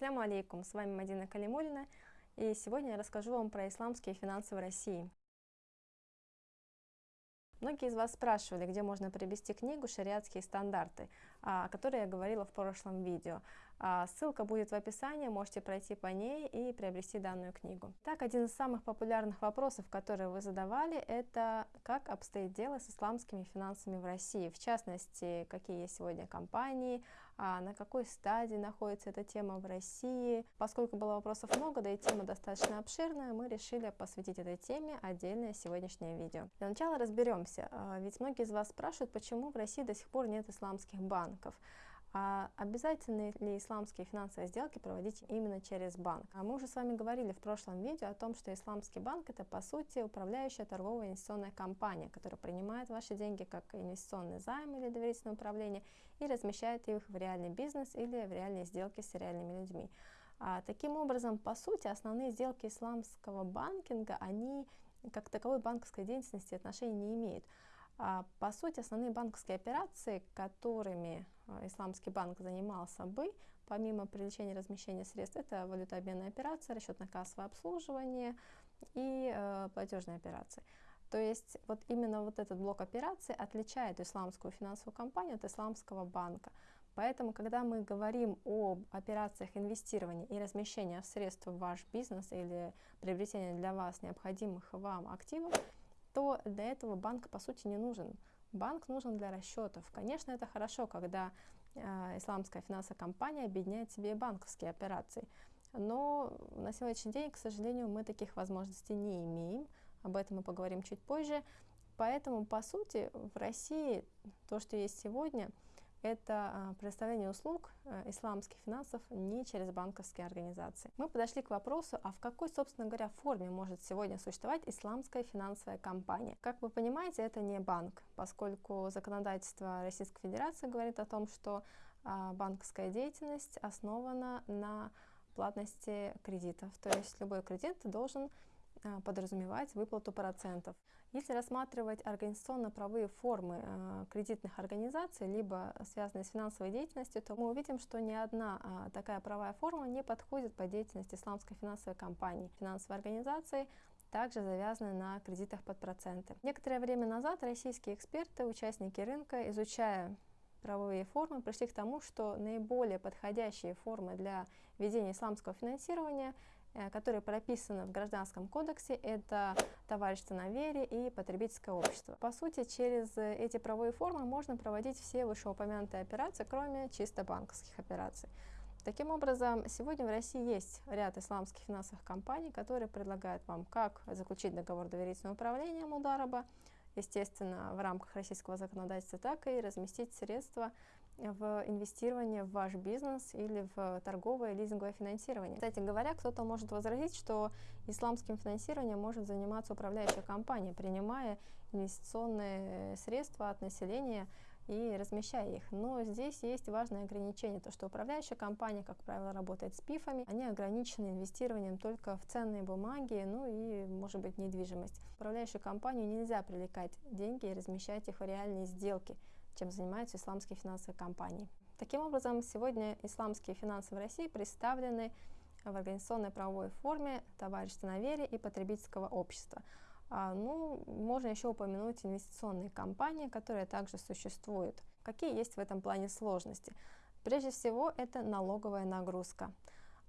Ассаляму алейкум, с вами Мадина Калимулина, и сегодня я расскажу вам про исламские финансы в России. Многие из вас спрашивали, где можно приобрести книгу «Шариатские стандарты», о которой я говорила в прошлом видео. А, ссылка будет в описании, можете пройти по ней и приобрести данную книгу. Так, один из самых популярных вопросов, которые вы задавали, это как обстоит дело с исламскими финансами в России. В частности, какие есть сегодня компании, а на какой стадии находится эта тема в России. Поскольку было вопросов много, да и тема достаточно обширная, мы решили посвятить этой теме отдельное сегодняшнее видео. Для начала разберемся, а, ведь многие из вас спрашивают, почему в России до сих пор нет исламских банков. А обязательны ли исламские финансовые сделки проводить именно через банк? А мы уже с вами говорили в прошлом видео о том, что исламский банк это по сути управляющая торговая инвестиционная компания, которая принимает ваши деньги как инвестиционный займ или доверительное управление и размещает их в реальный бизнес или в реальные сделки с реальными людьми. А, таким образом, по сути, основные сделки исламского банкинга, они как таковой банковской деятельности отношения не имеют. А, по сути, основные банковские операции, которыми а, исламский банк занимался бы, помимо привлечения и размещения средств, это валютообменная операция, расчетно-кассовое обслуживание и э, платежные операции. То есть вот именно вот этот блок операций отличает исламскую финансовую компанию от исламского банка. Поэтому, когда мы говорим об операциях инвестирования и размещения средств в ваш бизнес или приобретения для вас необходимых вам активов, то для этого банк по сути не нужен. Банк нужен для расчетов. Конечно, это хорошо, когда э, исламская финансовая компания объединяет себе банковские операции. Но на сегодняшний день, к сожалению, мы таких возможностей не имеем. Об этом мы поговорим чуть позже. Поэтому, по сути, в России то, что есть сегодня – это а, предоставление услуг э, исламских финансов не через банковские организации. Мы подошли к вопросу, а в какой, собственно говоря, форме может сегодня существовать исламская финансовая компания. Как вы понимаете, это не банк, поскольку законодательство Российской Федерации говорит о том, что а, банковская деятельность основана на платности кредитов. То есть любой кредит должен а, подразумевать выплату процентов. Если рассматривать организационно-правовые формы э, кредитных организаций, либо связанные с финансовой деятельностью, то мы увидим, что ни одна э, такая правовая форма не подходит по деятельности исламской финансовой компании. Финансовые организации также завязаны на кредитах под проценты. Некоторое время назад российские эксперты, участники рынка, изучая правовые формы, пришли к тому, что наиболее подходящие формы для ведения исламского финансирования которые прописаны в Гражданском кодексе, это товарищество на вере и потребительское общество. По сути, через эти правовые формы можно проводить все вышеупомянутые операции, кроме чисто банковских операций. Таким образом, сегодня в России есть ряд исламских финансовых компаний, которые предлагают вам как заключить договор доверительного управления Мудараба, естественно, в рамках российского законодательства, так и разместить средства в инвестирование в ваш бизнес или в торговое лизинговое финансирование. Кстати говоря, кто-то может возразить, что исламским финансированием может заниматься управляющая компания, принимая инвестиционные средства от населения и размещая их. Но здесь есть важное ограничение, то что управляющая компания, как правило, работает с пифами, они ограничены инвестированием только в ценные бумаги, ну и, может быть, недвижимость. Управляющую компанию нельзя привлекать деньги и размещать их в реальные сделки чем занимаются исламские финансовые компании. Таким образом, сегодня исламские финансы в России представлены в организационной правовой форме товарищества на вере и потребительского общества. А, ну, можно еще упомянуть инвестиционные компании, которые также существуют. Какие есть в этом плане сложности? Прежде всего, это налоговая нагрузка.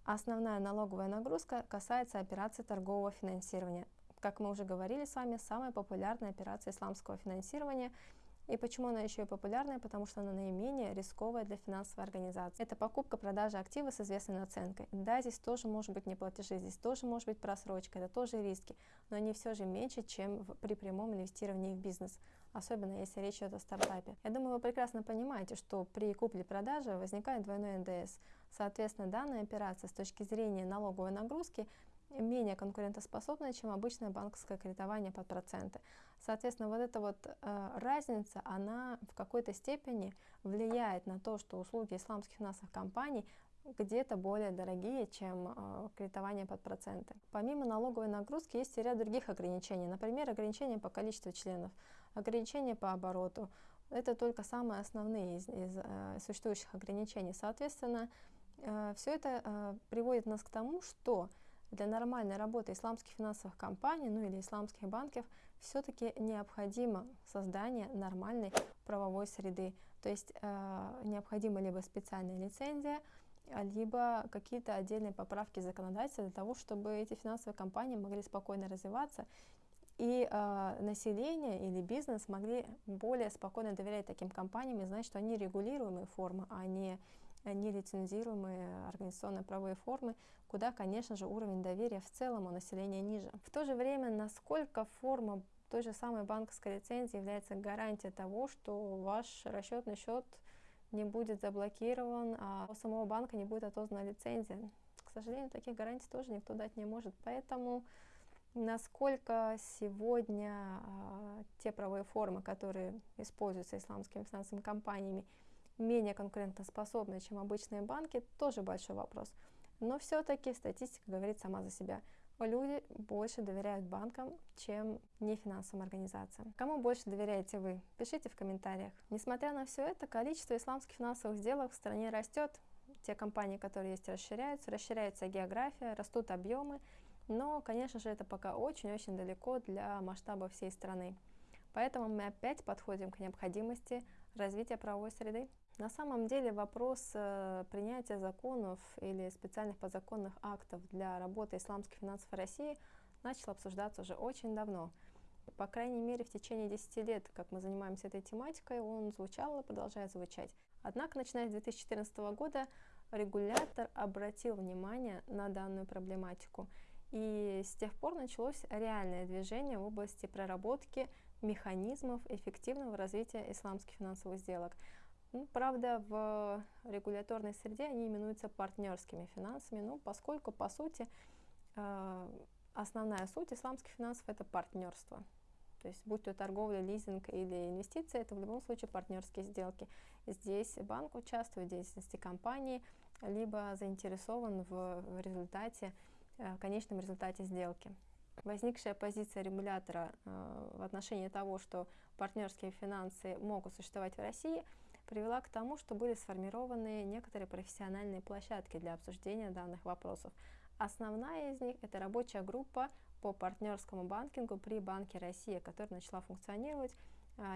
Основная налоговая нагрузка касается операций торгового финансирования. Как мы уже говорили с вами, самая популярная операция исламского финансирования – и почему она еще и популярная? Потому что она наименее рисковая для финансовой организации. Это покупка-продажа актива с известной наценкой. Да, здесь тоже может быть неплатежи, здесь тоже может быть просрочка, это тоже риски, но они все же меньше, чем в, при прямом инвестировании в бизнес особенно если речь идет о стартапе. Я думаю, вы прекрасно понимаете, что при купле-продаже возникает двойной НДС. Соответственно, данная операция с точки зрения налоговой нагрузки менее конкурентоспособная, чем обычное банковское кредитование под проценты. Соответственно, вот эта вот э, разница, она в какой-то степени влияет на то, что услуги исламских финансовых компаний где-то более дорогие, чем э, кредитование под проценты. Помимо налоговой нагрузки есть и ряд других ограничений, например, ограничения по количеству членов, ограничения по обороту. Это только самые основные из, из э, существующих ограничений. Соответственно, э, все это э, приводит нас к тому, что для нормальной работы исламских финансовых компаний, ну или исламских банков, все-таки необходимо создание нормальной правовой среды. То есть э, необходима либо специальная лицензия, либо какие-то отдельные поправки законодательства для того, чтобы эти финансовые компании могли спокойно развиваться и э, население или бизнес могли более спокойно доверять таким компаниям и знать, что они регулируемые формы, а не нелицензируемые организационно-правовые формы, куда, конечно же, уровень доверия в целом у населения ниже. В то же время, насколько форма той же самой банковской лицензии является гарантией того, что ваш расчетный счет не будет заблокирован, а у самого банка не будет отозвана лицензия. К сожалению, таких гарантий тоже никто дать не может. Поэтому насколько сегодня а, те правовые формы, которые используются исламскими финансовыми компаниями, менее конкурентоспособны, чем обычные банки, тоже большой вопрос. Но все-таки статистика говорит сама за себя. Люди больше доверяют банкам, чем нефинансовым организациям. Кому больше доверяете вы? Пишите в комментариях. Несмотря на все это, количество исламских финансовых сделок в стране растет. Те компании, которые есть, расширяются, расширяется география, растут объемы, но, конечно же, это пока очень-очень далеко для масштаба всей страны. Поэтому мы опять подходим к необходимости развития правовой среды. На самом деле вопрос э, принятия законов или специальных подзаконных актов для работы исламских финансов России начал обсуждаться уже очень давно. По крайней мере, в течение 10 лет, как мы занимаемся этой тематикой, он звучал и продолжает звучать. Однако, начиная с 2014 года, регулятор обратил внимание на данную проблематику. И с тех пор началось реальное движение в области проработки механизмов эффективного развития исламских финансовых сделок. Ну, правда, в регуляторной среде они именуются партнерскими финансами, ну, поскольку, по сути, э, основная суть исламских финансов – это партнерство. То есть, будь то торговля, лизинг или инвестиции, это в любом случае партнерские сделки. Здесь банк участвует в деятельности компании, либо заинтересован в, результате, э, в конечном результате сделки. Возникшая позиция регулятора э, в отношении того, что партнерские финансы могут существовать в России – привела к тому, что были сформированы некоторые профессиональные площадки для обсуждения данных вопросов. Основная из них – это рабочая группа по партнерскому банкингу при Банке России, которая начала функционировать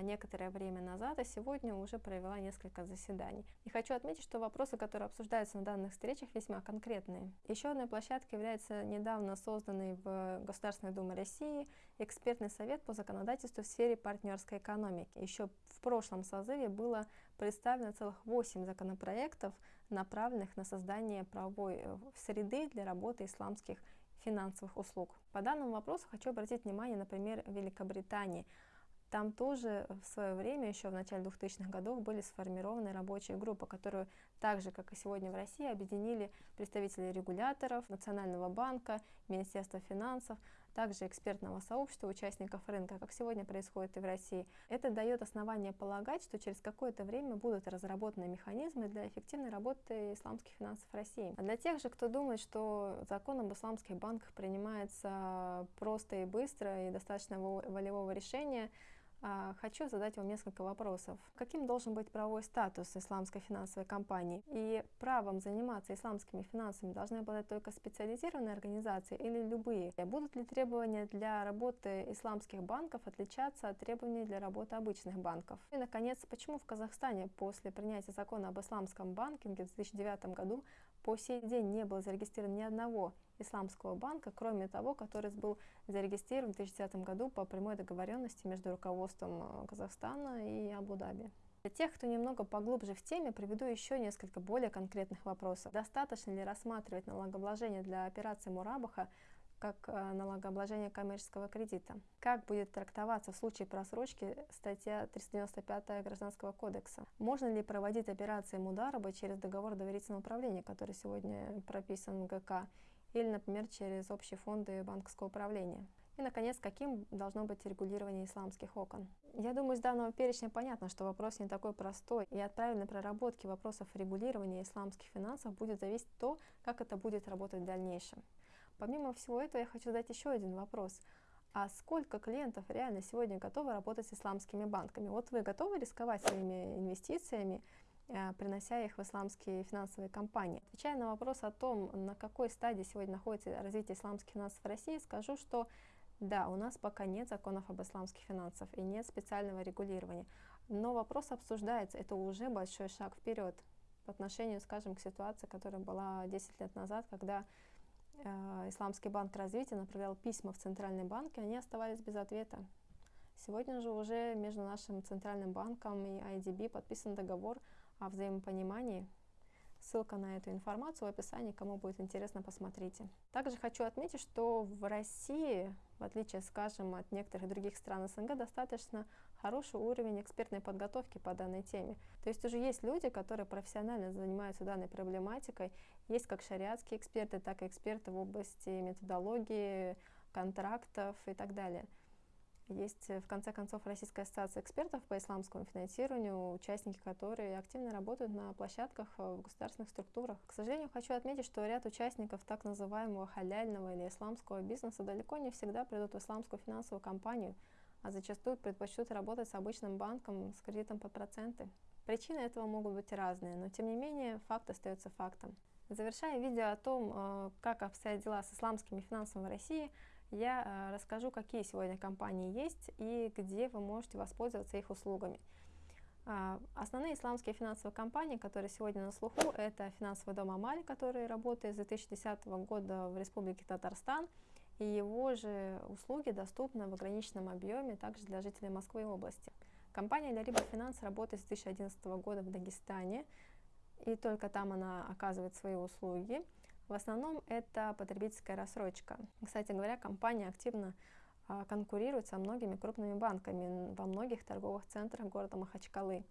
некоторое время назад, а сегодня уже провела несколько заседаний. И хочу отметить, что вопросы, которые обсуждаются на данных встречах, весьма конкретные. Еще одной площадкой является недавно созданный в Государственной Думе России экспертный совет по законодательству в сфере партнерской экономики. Еще в прошлом созыве было представлено целых 8 законопроектов, направленных на создание правовой э, среды для работы исламских финансовых услуг. По данному вопросу хочу обратить внимание, например, Великобритании. Там тоже в свое время, еще в начале 2000-х годов, были сформированы рабочие группы, которые так же, как и сегодня в России, объединили представителей регуляторов, Национального банка, Министерства финансов, также экспертного сообщества участников рынка, как сегодня происходит и в России. Это дает основание полагать, что через какое-то время будут разработаны механизмы для эффективной работы исламских финансов России. А для тех же, кто думает, что закон об исламских банках принимается просто и быстро и достаточно волевого решения, хочу задать вам несколько вопросов. Каким должен быть правовой статус исламской финансовой компании? И правом заниматься исламскими финансами должны обладать только специализированные организации или любые? Будут ли требования для работы исламских банков отличаться от требований для работы обычных банков? И, наконец, почему в Казахстане после принятия закона об исламском банкинге в 2009 году по сей день не было зарегистрировано ни одного исламского банка, кроме того, который был зарегистрирован в 2010 году по прямой договоренности между руководством э, Казахстана и Абу-Даби. Для тех, кто немного поглубже в теме, приведу еще несколько более конкретных вопросов. Достаточно ли рассматривать налогообложение для операции Мурабаха как э, налогообложение коммерческого кредита. Как будет трактоваться в случае просрочки статья 395 Гражданского кодекса? Можно ли проводить операции Мудараба через договор доверительного управления, который сегодня прописан в ГК, или, например, через общие фонды банковского управления? И, наконец, каким должно быть регулирование исламских окон? Я думаю, из данного перечня понятно, что вопрос не такой простой, и от правильной проработки вопросов регулирования исламских финансов будет зависеть то, как это будет работать в дальнейшем. Помимо всего этого, я хочу задать еще один вопрос. А сколько клиентов реально сегодня готовы работать с исламскими банками? Вот вы готовы рисковать своими инвестициями принося их в исламские финансовые компании. Отвечая на вопрос о том, на какой стадии сегодня находится развитие исламских финансов в России, скажу, что да, у нас пока нет законов об исламских финансах и нет специального регулирования, но вопрос обсуждается, это уже большой шаг вперед по отношению, скажем, к ситуации, которая была 10 лет назад, когда э, Исламский банк развития направлял письма в Центральный банк, и они оставались без ответа. Сегодня же уже между нашим Центральным банком и IDB подписан договор о взаимопонимании Ссылка на эту информацию в описании, кому будет интересно, посмотрите. Также хочу отметить, что в России, в отличие, скажем, от некоторых других стран СНГ, достаточно хороший уровень экспертной подготовки по данной теме. То есть уже есть люди, которые профессионально занимаются данной проблематикой, есть как шариатские эксперты, так и эксперты в области методологии, контрактов и так далее. Есть, э, в конце концов, Российская ассоциация экспертов по исламскому финансированию, участники которой активно работают на площадках э, в государственных структурах. К сожалению, хочу отметить, что ряд участников так называемого халяльного или исламского бизнеса далеко не всегда придут в исламскую финансовую компанию, а зачастую предпочтут работать с обычным банком с кредитом под проценты. Причины этого могут быть разные, но тем не менее факт остается фактом. Завершая видео о том, э, как обстоят дела с исламскими финансами в России, я э, расскажу, какие сегодня компании есть и где вы можете воспользоваться их услугами. А, основные исламские финансовые компании, которые сегодня на слуху, это финансовый дом Амаль, который работает с 2010 года в Республике Татарстан, и его же услуги доступны в ограниченном объеме также для жителей Москвы и области. Компания Ляриба Финанс работает с 2011 года в Дагестане, и только там она оказывает свои услуги. В основном это потребительская рассрочка. Кстати говоря, компания активно а, конкурирует со многими крупными банками во многих торговых центрах города Махачкалы.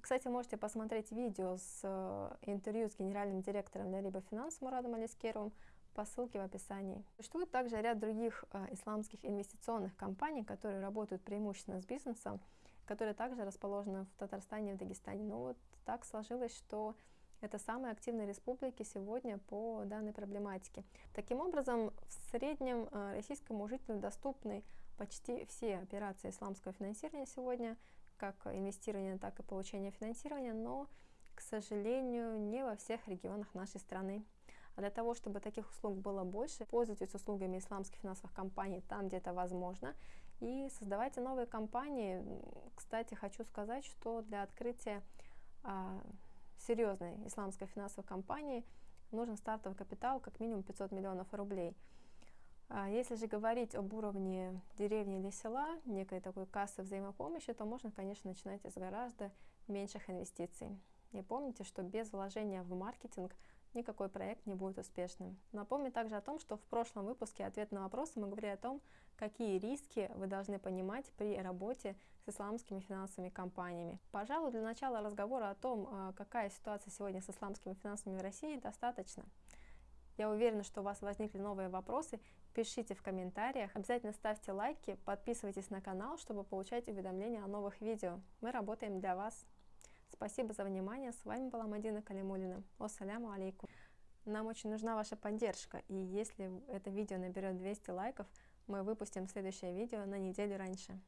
Кстати, можете посмотреть видео с э, интервью с генеральным директором Ляриба Финанс Мурадом Алискеровым по ссылке в описании. Существует также ряд других э, исламских инвестиционных компаний, которые работают преимущественно с бизнесом, которые также расположены в Татарстане и в Дагестане. Но вот так сложилось, что это самые активные республики сегодня по данной проблематике. Таким образом, в среднем э, российскому жителю доступны почти все операции исламского финансирования сегодня, как инвестирование, так и получение финансирования, но, к сожалению, не во всех регионах нашей страны. А для того, чтобы таких услуг было больше, пользуйтесь услугами исламских финансовых компаний там, где это возможно, и создавайте новые компании. Кстати, хочу сказать, что для открытия а, серьезной исламской финансовой компании нужен стартовый капитал как минимум 500 миллионов рублей. А если же говорить об уровне деревни или села, некой такой кассы взаимопомощи, то можно, конечно, начинать с гораздо меньших инвестиций. И помните, что без вложения в маркетинг никакой проект не будет успешным. Напомню также о том, что в прошлом выпуске «Ответ на вопросы» мы говорили о том, какие риски вы должны понимать при работе с исламскими финансовыми компаниями. Пожалуй, для начала разговора о том, а, какая ситуация сегодня с исламскими финансами в России, достаточно. Я уверена, что у вас возникли новые вопросы. Пишите в комментариях. Обязательно ставьте лайки, подписывайтесь на канал, чтобы получать уведомления о новых видео. Мы работаем для вас. Спасибо за внимание. С вами была Мадина Калимулина. Ассаляму алейкум. Нам очень нужна ваша поддержка. И если это видео наберет 200 лайков, мы выпустим следующее видео на неделю раньше.